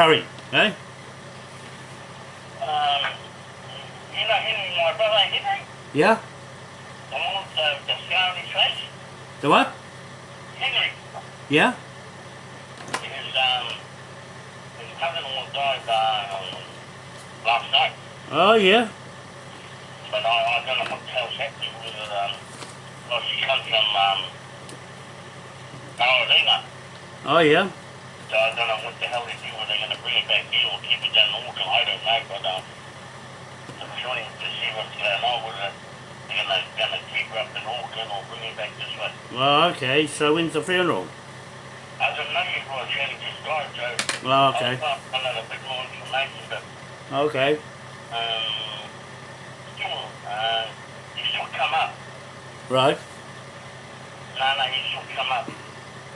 curry, eh? Um, you know Henry, my brother Henry? Yeah? The one with the, the scar on his face? The what? Henry. Yeah? His, um, his cousin-in-law died, uh, last night. Oh, yeah? But I, I don't know what the hell's happening with it, um, well, she comes from, um, Carolina. Oh, yeah? So I don't know what the hell they do, they're going to bring it back here or keep it down Auckland, I don't know, but, um, I'm trying to see what's going on with it. They're going to, keep her up in Auckland or bring it back this way. Well, okay, so when's the funeral? I don't know if I actually just died, so Oh, okay. I'll find out a bit more information, but, Okay. um, still, uh, you still come up. Right. No, no, you still come up.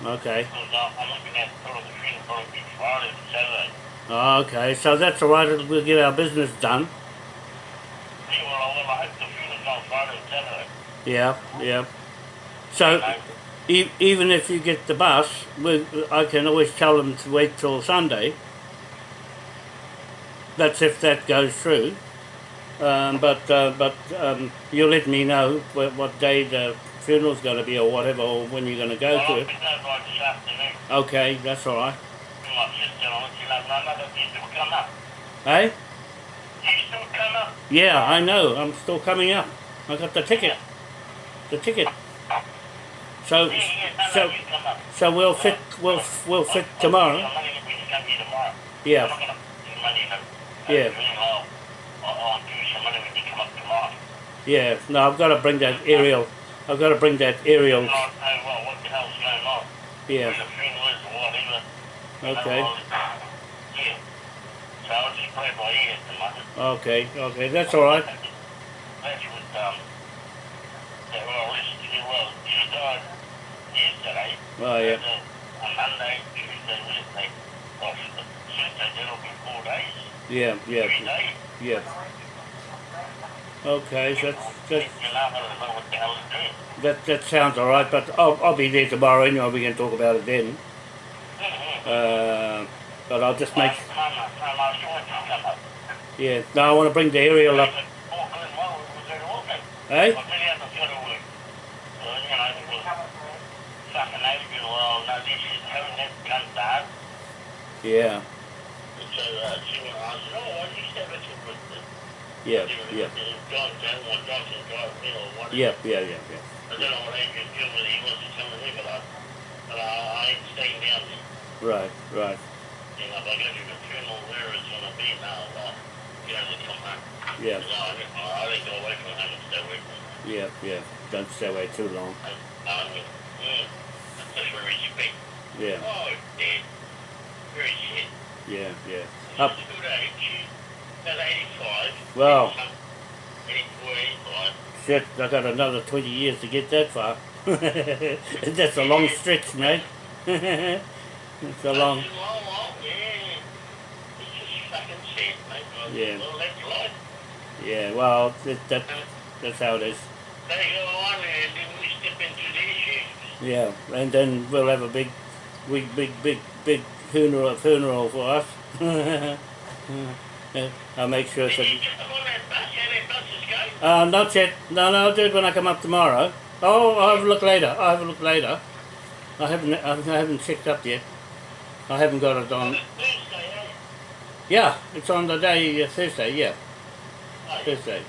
Okay. Because I'm, I'm looking at sort of the funeral probably be Friday or Saturday. Oh, okay, so that's all right. We'll get our business done. Yeah, well, I, well, I hope the funeral's on Friday or Saturday. Yeah, yeah. So, e- even if you get the bus, we, I can always tell them to wait till Sunday. That's if that goes through. Um, but uh, but um, you let me know what, what day the funeral's going to be or whatever, or when you're going to go well, to it. be there this afternoon. Okay, that's all right. My sister, I'll let you know. No, no, but you still come up. Hey? You still come up? Yeah, I know. I'm still coming up. I got the ticket. The ticket. So so you come up. so we'll fit we'll we'll fit tomorrow. I'm only going to come here tomorrow. I'm Yeah, not going to give money, you know. Yeah. Yeah. No, I've got to bring that aerial. I've got to bring that aerial. Not know, well, what the hell's going on. Yeah. Where the funeral is or whatever. Okay. Yeah. So I'll just play by ear at the moment. Okay. Okay. That's all right. That's what, um, yeah, well, listen to you, well, she died yesterday. Oh yeah. And, on Monday, Tuesday, Wednesday, well, Tuesday, that'll be four days. Yeah. Yeah. Yeah. Okay. That's that. You know, I don't know what the hell to do. That that sounds all right. But I'll I'll be there tomorrow anyway. We can talk about it then. Mm-hmm. Uh, but I'll just make. Yeah. No, I want to bring the aerial up. Auckland, well, we go to Auckland. Eh? I really haven't got to work. So, you know, it was fucking Adrian, well, no, this is having that cunt dad. Yeah. Whatever. Yeah. Yeah. Yeah. Yeah. I don't know what Adrian did with it, he wasn't coming but I, but I, I ain't staying down there. Right. Right. You know, if I go to the funeral where it's gonna be now, well, you know, they come back. Yeah. No, I, think- I think go away from home and stay away from. Yeah. Yeah. Don't stay away too long. I, I mean, mm, that's where he's big. Yeah. Oh, dead. Shit. Yeah. Yeah. Up. good age. She's about 85. Wow. 84, 85. Shit, I got another 20 years to get that far. That's a long stretch, mate. it's a long. That's long, long, yeah. It's just fucking shit, mate. Well, Yeah. Well, well, that, that, that's how it is. They go on and then we step into their shoes. Yeah, and then we'll have a big, big, big, big, big funeral, funeral for us. Yeah, I'll make sure Did you get them on that bus? How that bus is going? Uh, not yet. No, no, I'll do it when I come up tomorrow. Oh, I'll have a look later. I'll have a look later. I haven't, I haven't checked up yet. I haven't got it On. Thursday, eh? Yeah, it's on the day uh, Thursday. Yeah, Oh, yeah. Thursday.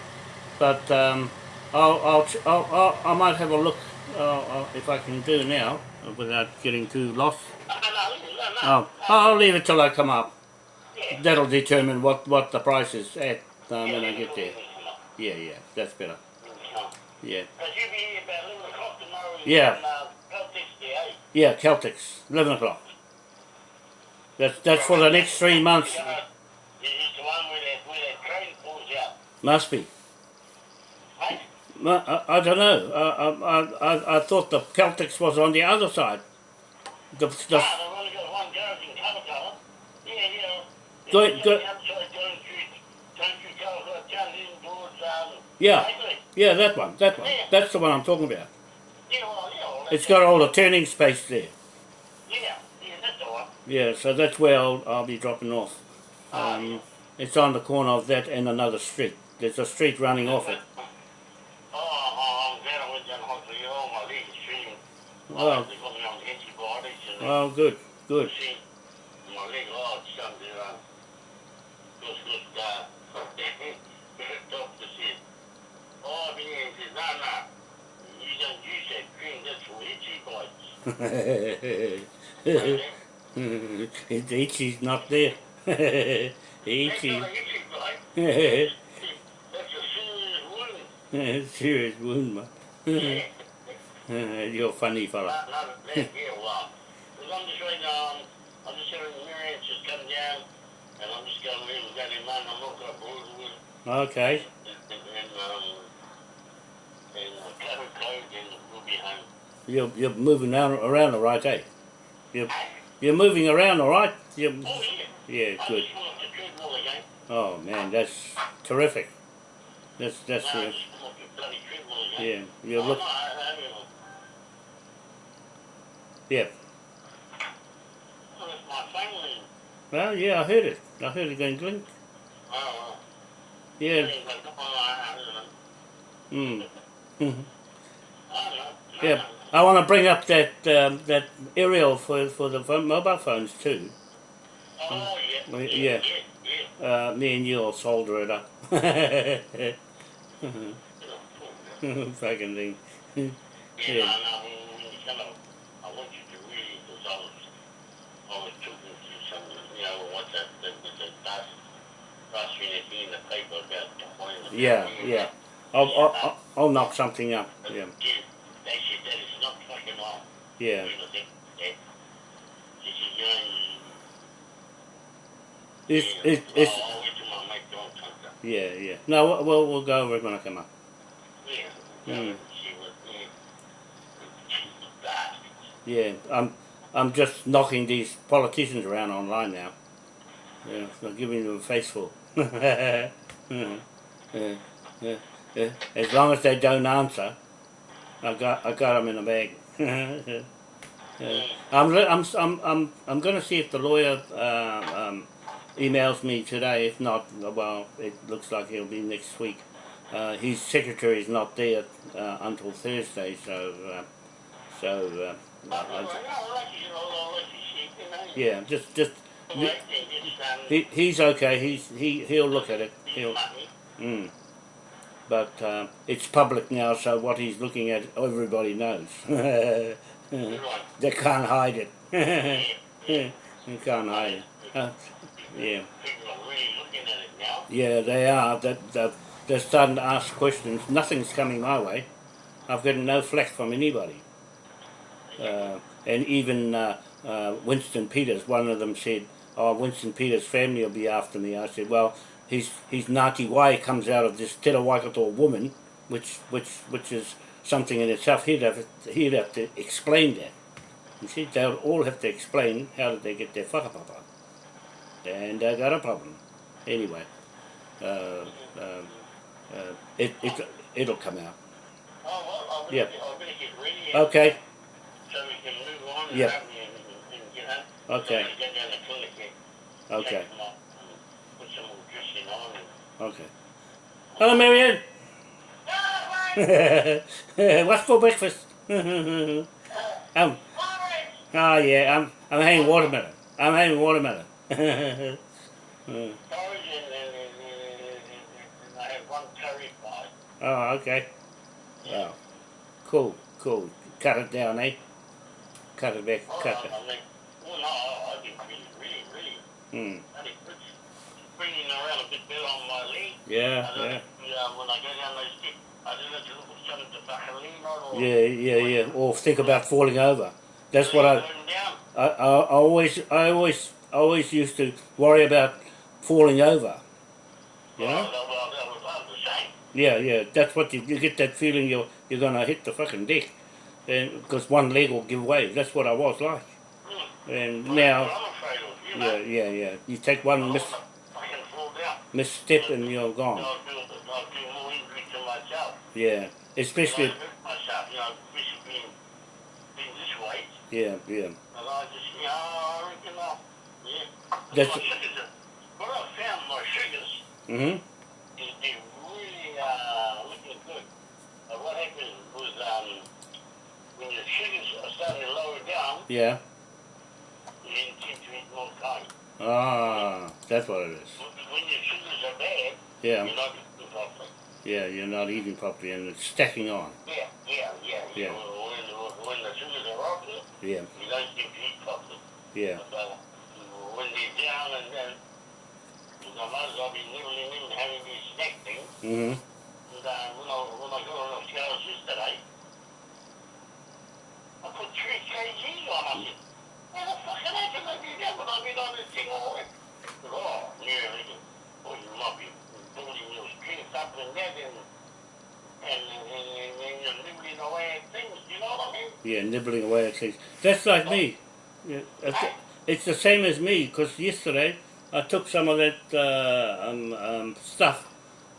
But um, I'll, I'll, I'll, I'll, I might have a look uh, uh, if I can do now uh, without getting too lost. Uh, no, no, no. Oh, I'll leave it till I come up. That'll determine what, what the price is at um, when I get there. yeah. Yeah, that's better. Yeah. Because you'll be here about 11 o'clock tomorrow. Yeah. Yeah, Celtics, 11 o'clock. That's, that's for the next three months. Must be. I, I don't know. I, I, I, I thought the Celtics was on the other side. The, the, Go- go- yeah, yeah, that one, that one. That's the one I'm talking about. It's got all the turning space there. Yeah, so that's where I'll, I'll be dropping off. Um, it's on the corner of that and another street. There's a street running off it. Oh, oh, I'm glad I went down the hospital. Oh, my leg is shooting. Well, Oh, they got me on antibiotics and well, good, good. see, my leg, oh, it's starting to, uh, look, look, uh, the doctor said, oh, I've been here, he said, no, no, you don't use that cream, that's for itchy bites. Okay? it's Itchy's not there. That's Itchy. not an itchy that's a serious wound. Serious wound, man. Yeah. You're a funny fella. Not, not yeah, well, I'm just right now, I'm, I'm just having the mirror, just coming down, and I'm just going to leave it down in I'm not going to bruise with, Okay. and, and, um, You're, you're moving around, around all right, eh? You're, you're moving around all right? You're, Oh, yeah. yeah, good. Oh, man, that's terrific. That's, that's, No, yeah, you're look, yeah. well, yeah, I heard it. I heard it going. Oh, Yeah, well, things like, I, I don't know. mm. Know. Yeah, I want to bring up that um, that aerial for for the phone, mobile phones too. Oh, yeah. Yeah, yeah. yeah. Uh, me and you will solder it up. Fucking thing. Yeah, Yeah, yeah. I'll, I'll I'll- knock something up. Yeah, Yeah, they said that it's not fucking on. yeah. You know, they, they, this is young. It's yeah, it's it's I'll, I'll wait till my mate don't come down. yeah yeah. No, we'll- we'll we'll go over it when I come up. Yeah, Mm. yeah, yeah. Jesus, bastards. Yeah, I'm I'm just knocking these politicians around online now. Yeah, so giving them a faceful. yeah, yeah. As long as they don't answer, I got I got them in a bag. yeah. I'm, I'm I'm I'm I'm going to see if the lawyer uh, um, emails me today. If not, well, it looks like it'll be next week. Uh, his secretary is not there uh, until Thursday, so uh, so. I- well, no, I'll let you know, I'll let you see, you know. yeah, just just The right thing is, he, he's okay. He's he he'll look at it. He'll mm. But uh, it's public now, so what he's looking at, everybody knows. they can't hide it. Yeah. can't hide it. Uh, yeah, yeah, they are. They're starting to ask questions. Nothing's coming my way. I've gotten no flack from anybody. Uh, and even uh, uh, Winston Peters, one of them said, "Oh, Winston Peters' family will be after me." I said, "Well, his his Ngāti Wai comes out of this Te Waikato woman, which which which is something in itself. He'd have he'd have to explain that. You see, they'll all have to explain how did they get their whakapapa, and they got a problem. Anyway, uh, um, uh, it it it'll come out. Oh, well, Yeah. better, I'll get ready Okay, so we can move on Yeah. Okay. I'm okay. Hello, Marianne. What's for breakfast? um, Alright. oh yeah, I'm I'm having watermelon. I'm having watermelon. Uh, oh, okay. Wow. Cool, cool. Cut it down, eh? Cut it back, cut it. I no, I- I've been really, really, really, Hmm. Really around a bit better on my leg. Yeah, yeah. yeah. When I go down those steps, I don't know to look for something to back a lean on or. Yeah, yeah, yeah. Or think about falling over. That's what I, I, I, always, I always, I always used to worry about falling over. You know? Yeah, yeah. That's what you, you get that feeling you're you're gonna hit the fucking deck, and because one leg will give way. That's what I was like. Hmm. And now, that's what I'm afraid of, you yeah, yeah, yeah. You take one mis, I can fall down. Misstep and you're gone. I'll do, I'll do more injury to myself. Yeah, especially I hurt myself, you know, especially being, being this weight. Yeah, yeah. And I just, you know, I reckon, uh, yeah. That's- my sugars are, what I found my sugars Mm-hmm. is really, uh, looking good. But what happened was, um, when your sugars are starting to lower down, Yeah. you didn't seem to eat more time. Ah, that's what it is. When your sugars are bad, Yeah, you're not eating properly. yeah, you're not eating properly and it's stacking on. Yeah, yeah, yeah. Yeah. When, when the sugars are up, Yeah, you don't seem to eat properly. yeah. But when they're down and then, I might as well be nibbling in having these snack things. Mm-hmm. And uh, when, I, when I got on the scales yesterday, I put 3 kgs on. I said, how the fuck can I do that when I've been on this thing all week? Oh, yeah, I said, well, you might be building strength up and that and, and, and, you're nibbling away at things, you know what I mean? Yeah, nibbling away at things. That's like me. Yeah, it's, it's the same as me because yesterday I took some of that uh, um, um, stuff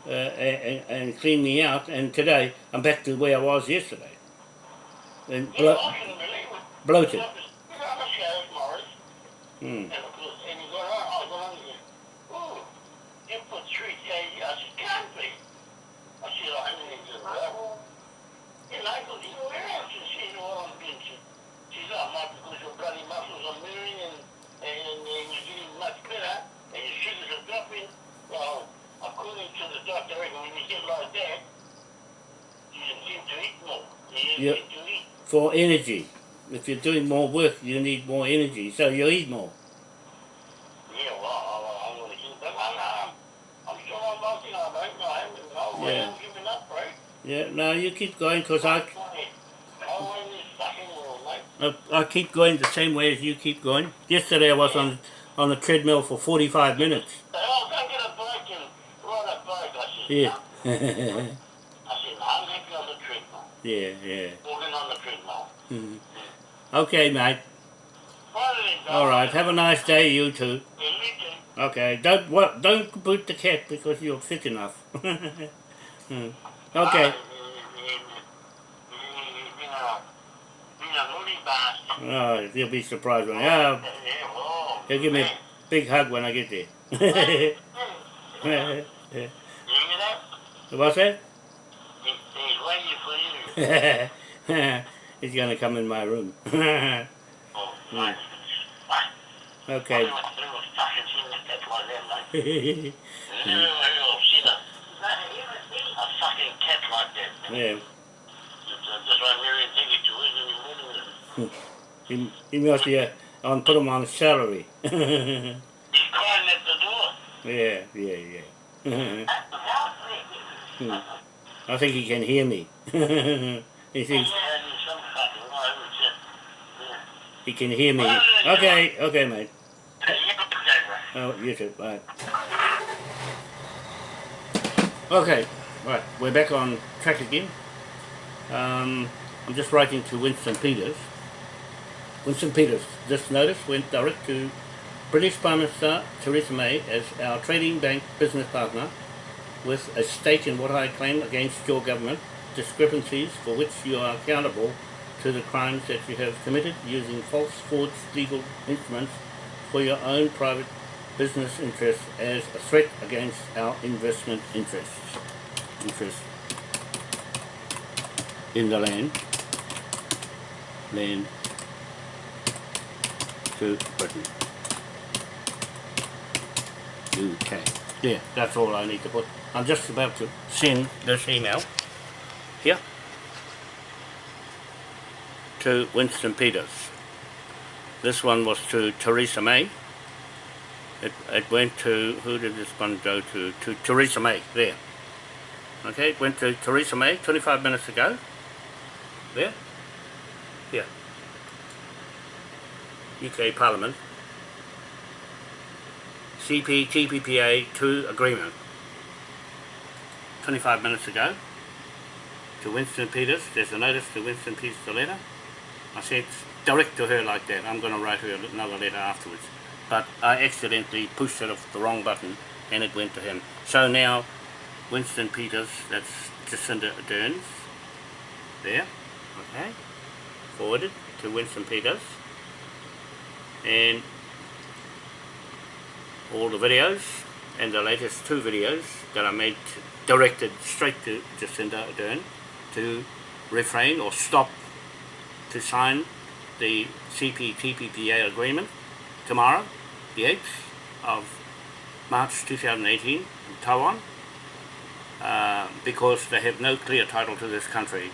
uh, and, and cleaned me out, and today I'm back to where I was yesterday. And blo- I couldn't believe it. bloated. You know, the scales, Morris. Mm. And of course, and he got on, I got on and oh, you put three kg. I said, can't be. I said, I mean, it's a level. And I go, you know, where else is she what I'm doing? She, said, oh, not because your bloody muscles are moving and, and, and, you're getting much better and your sugars are dropping. Well, according to the doctor, when you get like that, you seem to eat more. You Yep. to eat. For energy. If you're doing more work, you need more energy, so you eat more. Yeah, well, I, I'm going to keep them. I'm, I'm, I'm still on nothing. I don't know. I haven't, I Yeah. haven't given up, right? Yeah, no, you keep going because I. I, keep going the same way as you keep going. Yesterday I was on on the treadmill for 45 minutes. Yeah. Yeah, yeah. Walking on the treadmill. Mhm. Okay, mate. All right. Have a nice day, you two. Okay. Don't what? Don't boot the cat because you're fit enough. Hmm. okay. Oh, you'll be surprised when. I... Yeah, he'll give me a big hug when I get there. You hear that? What's that? He's waiting for you. He's gonna come in my room. Oh. Mm. Mate. okay. morning. He, he must be uh, on put him on salary. yeah, He's crying at the door. yeah, yeah. Hmm. I think he can hear me. he thinks Yeah, he's some fucking way, which, uh, yeah. he can hear me. Okay, okay, mate. Yeah, okay, right. Oh, you too. Bye. Okay, right. We're back on track again. Um, I'm just writing to Winston Peters. Winston Peters, this notice went direct to British Prime Minister Theresa May as our trading bank business partner with a stake in what I claim against your government, discrepancies for which you are accountable to the crimes that you have committed using false forged legal instruments for your own private business interests as a threat against our investment interests. Interests in the land. Land to Britain. UK. Yeah, that's all I need to put. I'm just about to send this email here to Winston Peters. This one was to Theresa May. It, it went to, who did this one go to? To Theresa May, there. Okay, went to Theresa May 25 minutes ago. There. Here. UK Parliament. CPTPPA 2 agreement. 25 minutes ago. To Winston Peters. There's a notice to Winston Peters, the letter. I said direct to her like that. I'm going to write her another letter afterwards. But I accidentally pushed it off the wrong button and it went to him. So now, Winston Peters, that's Jacinda Ardern's. There. Okay. Forwarded. to Winston Peters and all the videos and the latest two videos that I made directed straight to Jacinda Ardern to refrain or stop to sign the CPTPPA agreement tomorrow, the 8th of March 2018 in Taiwan uh, because they have no clear title to this country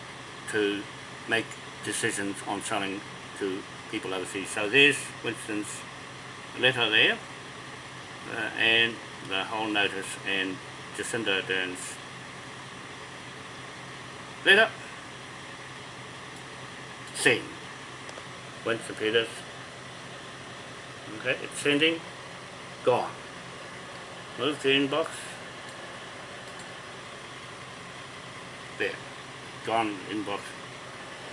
to make decisions on selling to people overseas. So there's Winston's letter there uh, and the whole notice and Jacinda Ardern's letter send. Winston Peters. Okay, it's sending. Gone. Move to inbox. There. Gone inbox.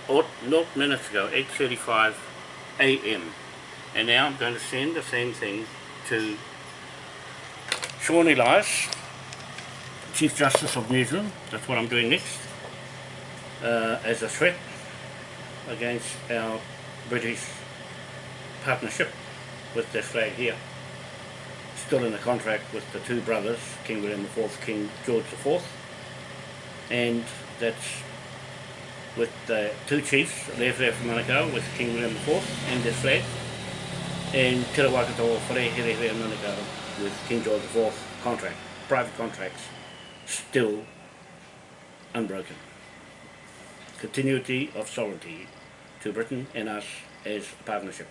Oh, not minutes ago, 8.35 a.m. And now I'm going to send the same thing to Sian Elias, Chief Justice of New Zealand. That's what I'm doing next. Uh, as a threat against our British partnership with this flag here. Still in the contract with the two brothers, King William IV, King George IV. And that's with the two chiefs left there from Manukau with King William IV and this flag. And Te Rawakato Whare Here Here Manukau with King George IV contract, private contracts, still unbroken. Continuity of sovereignty to Britain and us as a partnership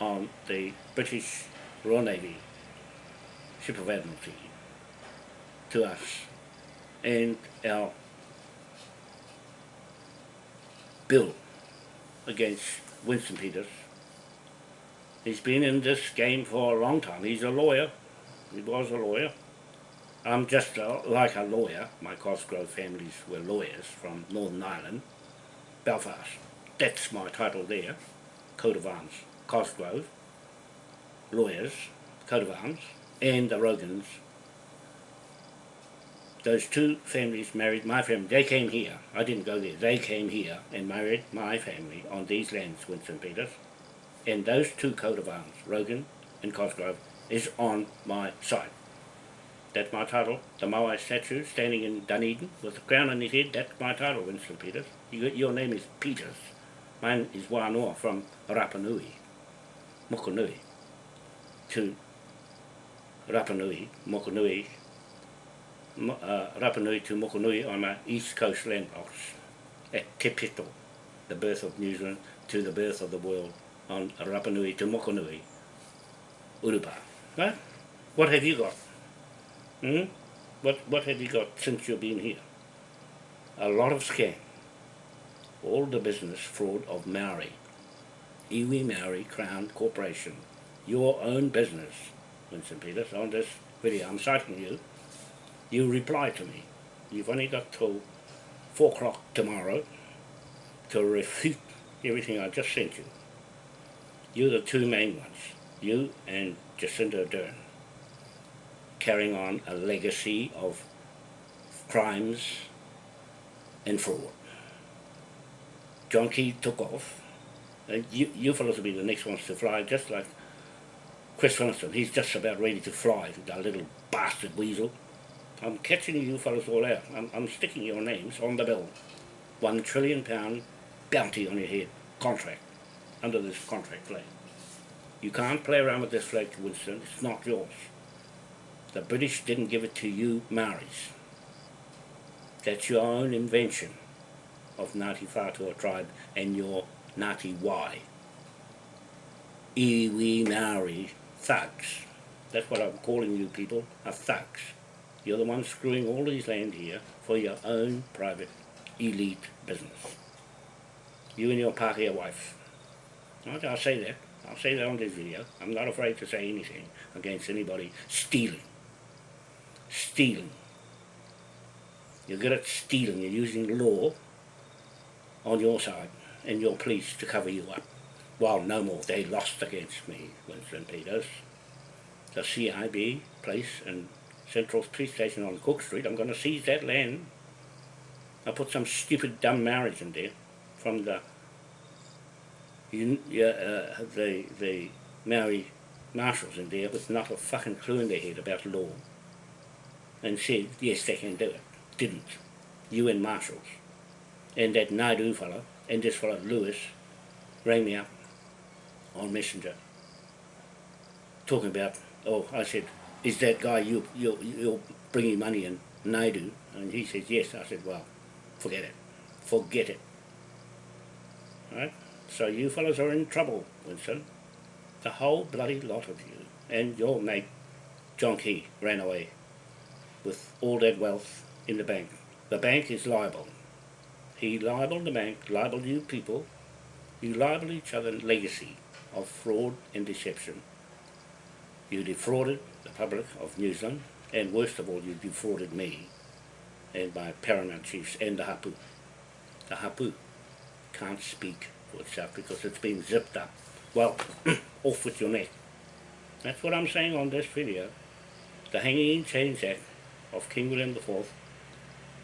on the British Royal Navy Ship of Admiralty to us and our bill against Winston Peters. He's been in this game for a long time. He's a lawyer. He was a lawyer. I'm just a, like a lawyer. My Cosgrove families were lawyers from Northern Ireland, Belfast. That's my title there, coat of arms, Cosgrove, lawyers, coat of arms, and the Rogans. Those two families married my family. They came here. I didn't go there. They came here and married my family on these lands, Winston Peters. And those two coat of arms, Rogan and Cosgrove, is on my side. That's my title. The Moai statue standing in Dunedin with the crown on his head, that's my title, Winston Peters. You, your name is Peters. Mine is Wanoa from Rapa Nui, Mokonui, to Rapa Nui, Mokonui, Mo, uh, Rapa Nui to Mokonui on my east coast land box at Te the birth of New Zealand to the birth of the world on Rapa Nui to Mokonui, Urupa. Right? What have you got? Hmm? What, what have you got since you've been here? A lot of scam. All the business fraud of Maori. Iwi Maori Crown Corporation. Your own business, Winston Peters, on this video. I'm citing you. You reply to me. You've only got till 4 o'clock tomorrow to refute everything I just sent you. You're the two main ones. You and Jacinda Ardern carrying on a legacy of crimes and fraud. John Key took off. And you, you fellows will be the next ones to fly, just like Chris Winston. He's just about ready to fly, that little bastard weasel. I'm catching you fellows all out. I'm, I'm sticking your names on the bill. One trillion pound bounty on your head, contract, under this contract flag. You can't play around with this flag, Winston. It's not yours. The British didn't give it to you Maoris. That's your own invention of Ngāti Whātua tribe and your Ngāti Y. Iwi Maori thugs. That's what I'm calling you people, are thugs. You're the one screwing all these land here for your own private elite business. You and your Pākehā wife. I'll say that. I'll say that on this video. I'm not afraid to say anything against anybody stealing. Stealing. You're good at stealing. You're using law on your side and your police to cover you up. Well, no more. They lost against me, Winston Peters. The CIB place and Central Police Station on Cook Street, I'm going to seize that land. I'll put some stupid dumb marriage in there from the uh, the, the Maori marshals in there with not a fucking clue in their head about law and said, yes, they can do it. Didn't. UN marshals. And that Naidu fellow and this fellow Lewis rang me up on Messenger talking about, oh, I said, is that guy you, you, you're bringing money in, Naidu? And he says, yes. I said, well, forget it. Forget it. Right? So you fellows are in trouble, Winston. The whole bloody lot of you. And your mate, John Key, ran away with all that wealth in the bank. The bank is liable. He libeled the bank, libeled you people. You libel each other in legacy of fraud and deception. You defrauded the public of New Zealand, and worst of all, you defrauded me and my paramount chiefs and the hapu. The hapu can't speak for itself because it's been zipped up. Well, off with your neck. That's what I'm saying on this video. The Hanging in Chains Act of King William IV,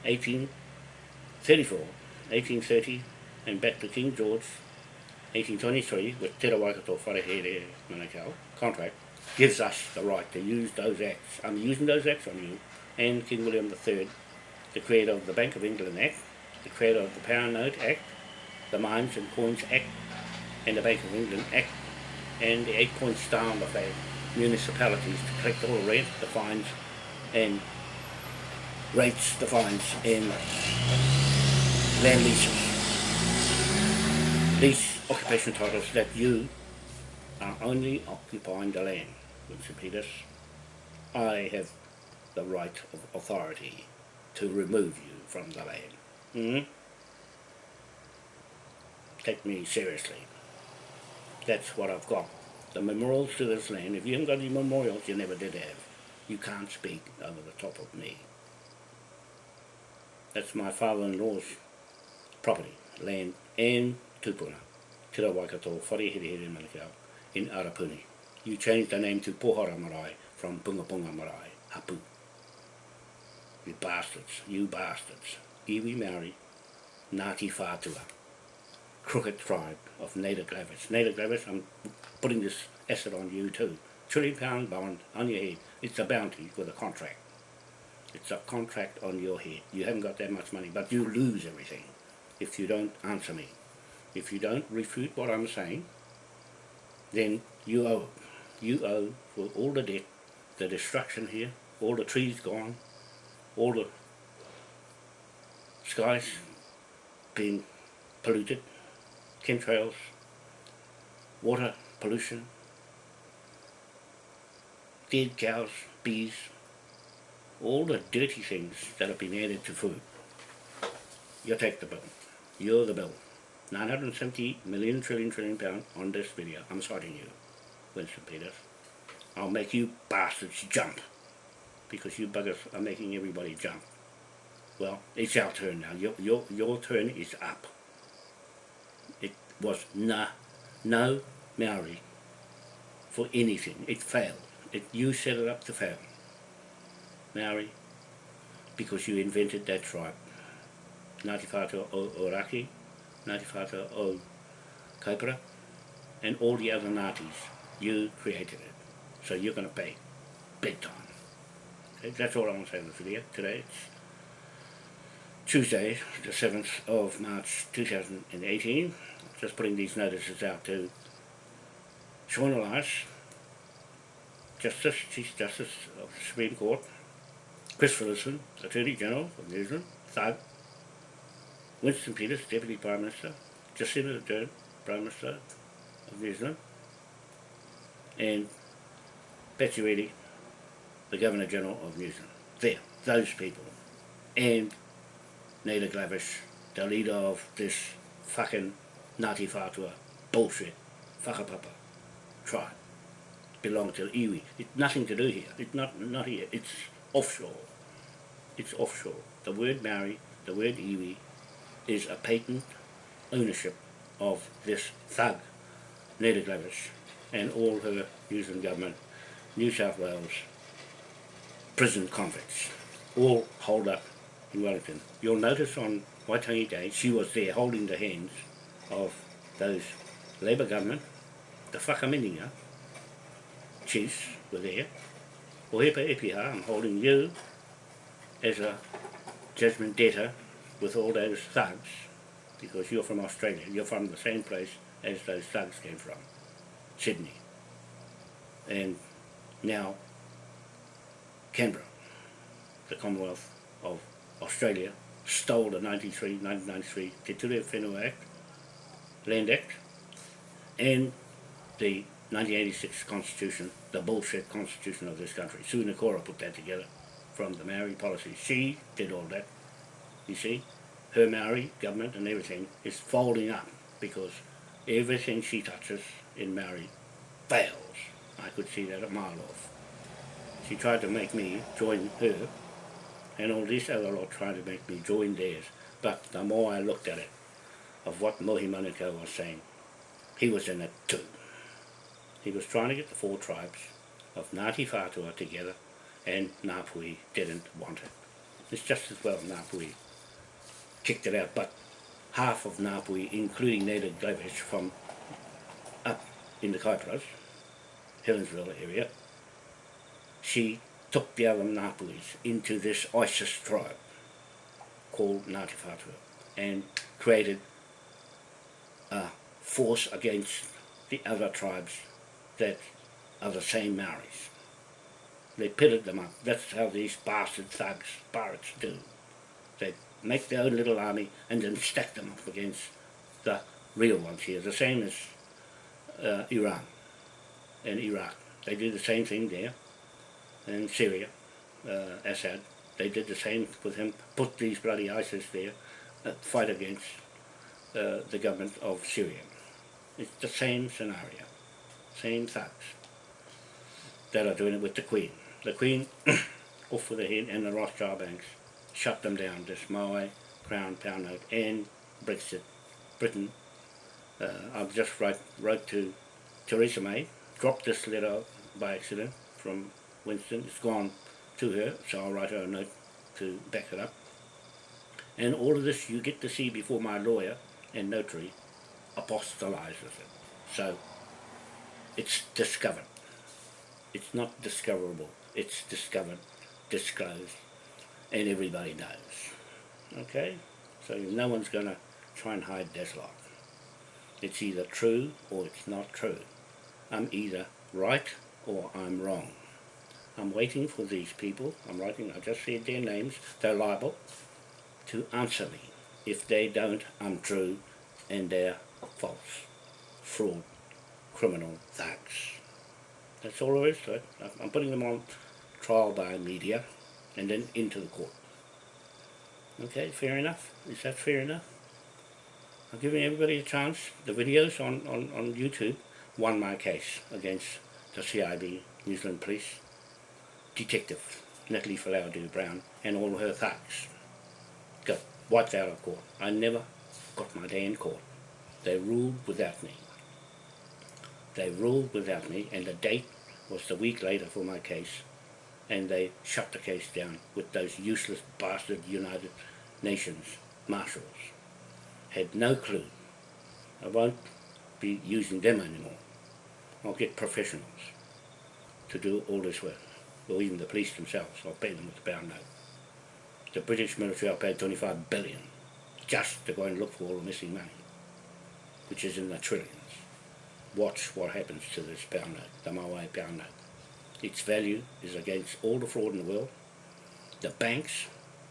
1834, 1830, and back to King George, 1823, with Te Rawaikato Wharehere Manukau contract, gives us the right to use those acts. I'm using those acts on you and King William III, the creator of the Bank of England Act, the creator of the Pound Note Act, the Mines and Coins Act, and the Bank of England Act, and the eight point star on the flag, municipalities to collect all the rent, the fines, and rates, the fines, and land leases. These occupation titles that you are only occupying the land, Peters. I have the right of authority to remove you from the land. Hmm? Take me seriously. That's what I've got. The memorials to this land, if you haven't got any memorials, you never did have. You can't speak over the top of me. That's my father-in-law's property, land and tupuna. Te Waikato, Wharehere Manukau, in Arapuni. You changed the name to Pohara Marae from Punga Punga Marae, Hapu. You bastards, you bastards. Iwi Maori, Ngāti Whātua, crooked tribe of Naida Glavish. Naida Glavish, I'm putting this asset on you too. Trillion pound bond on your head. It's a bounty with a contract. It's a contract on your head. You haven't got that much money, but you lose everything if you don't answer me. If you don't refute what I'm saying, then you owe. You owe for all the debt, the destruction here, all the trees gone, all the skies being polluted, chemtrails, water pollution, dead cows, bees, all the dirty things that have been added to food. You take the bill. You're the bill. 970 million trillion trillion pound on this video. I'm citing you, Winston Peters. I'll make you bastards jump because you buggers are making everybody jump. Well, it's our turn now. Your, your, your turn is up. It was no, no Maori for anything. It failed. It, you set it up to fail. Maori, because you invented that tribe. Ngāti o Oraki, Ngāti Whātua o Kaipara, and all the other Ngātis. You created it. So you're going to pay big time. Okay, that's all I want to say in this video today. It's Tuesday, the 7th of March 2018. Just putting these notices out to Sian Elias, Justice, Chief Justice of the Supreme Court, Chris Finlayson, Attorney General of New Zealand, Thug, Winston Peters, Deputy Prime Minister, Jacinda Ardern, Prime Minister of New Zealand, and Patsy the Governor General of New Zealand. There, those people. And Naida Glavish, the leader of this fucking Ngāti Whātua bullshit, whakapapa tribe, belong to the iwi. It's nothing to do here. It's not, not here. It's offshore. It's offshore. The word Maori, the word iwi, is a patent ownership of this thug, Naida Glavish, and all her New Zealand government, New South Wales, prison convicts, all holed up in Wellington. You'll notice on Waitangi Day, she was there holding the hands of those Labour government, the whakaminenga chiefs were there. O hepa epiha, I'm holding you as a judgment debtor with all those thugs because you're from Australia. You're from the same place as those thugs came from, Sydney. And now Canberra, the Commonwealth of Australia, stole the 93, 1993 Te Ture Whenua Act, Land Act, and the 1986 Constitution, the bullshit Constitution of this country. Sue Nakora put that together from the Maori policy. She did all that, you see. Her Maori government and everything is folding up because everything she touches in Maori fails. I could see that a mile off. She tried to make me join her and all this other lot tried to make me join theirs. But the more I looked at it, of what Mohi Manukau was saying, he was in it too. He was trying to get the four tribes of Ngāti Whātua together and Ngāpuhi didn't want it. It's just as well Ngāpuhi kicked it out, but half of Ngāpuhi, including Naida Glavish from in the Kaipras, Helensville area, she took the other Ngāpuhis into this ISIS tribe called Ngāti Whātua and created a force against the other tribes that are the same Maoris. They pitted them up. That's how these bastard thugs, pirates do. They make their own little army and then stack them up against the real ones here, the same as uh, Iran and Iraq. They did the same thing there. And Syria, uh, Assad, they did the same with him, put these bloody ISIS there, uh, fight against uh, the government of Syria. It's the same scenario, same thugs that are doing it with the Queen. The Queen, off with the head, and the Rothschild banks shut them down, this Maui, Crown, Pound Note, and Brexit, Britain. Uh, I've just wrote to Theresa May, dropped this letter by accident from Winston. It's gone to her, so I'll write her a note to back it up. And all of this you get to see before my lawyer and notary apostolizes it. So it's discovered. It's not discoverable. It's discovered, disclosed, and everybody knows. Okay? So no one's going to try and hide this lot. It's either true or it's not true. I'm either right or I'm wrong. I'm waiting for these people, I'm writing, I just said their names, they're liable to answer me. If they don't, I'm true and they're false, fraud, criminal thugs. That's all there is to it. I'm putting them on trial by media and then into the court. Okay, fair enough? Is that fair enough? I'm giving everybody a chance. The videos on, on, on YouTube won my case against the CIB, New Zealand Police, Detective Natalie Falaudu Brown and all her thugs got wiped out of court. I never got my day in court. They ruled without me. They ruled without me and the date was the week later for my case and they shut the case down with those useless bastard United Nations marshals. Had no clue. I won't be using them anymore. I'll get professionals to do all this work, or even the police themselves. I'll pay them with the pound note. The British military, I paid pay 25 billion just to go and look for all the missing money, which is in the trillions. Watch what happens to this pound note, the Maui pound note. Its value is against all the fraud in the world. The banks,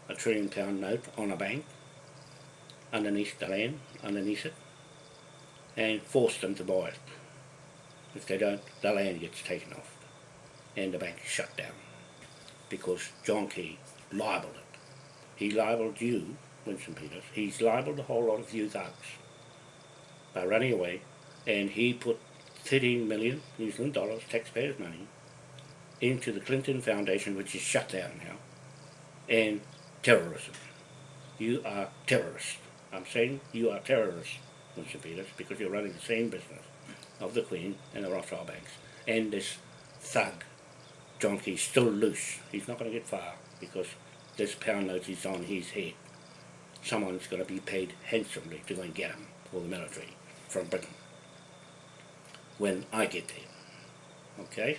a trillion pound note on a bank, underneath the land, underneath it, and force them to buy it. If they don't, the land gets taken off and the bank is shut down because John Key libelled it. He libelled you, Winston Peters, he's libelled a whole lot of you thugs by running away and he put 13 million New Zealand dollars, taxpayers' money, into the Clinton Foundation, which is shut down now, and terrorism. You are terrorists. I'm saying you are terrorists, Winston because you're running the same business of the Queen and the Rothschild banks. And this thug, John Key's still loose. He's not going to get far because this pound note is on his head. Someone's going to be paid handsomely to go and get him for the military from Britain. when I get there. Okay?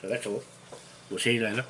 So that's all. We'll see you later.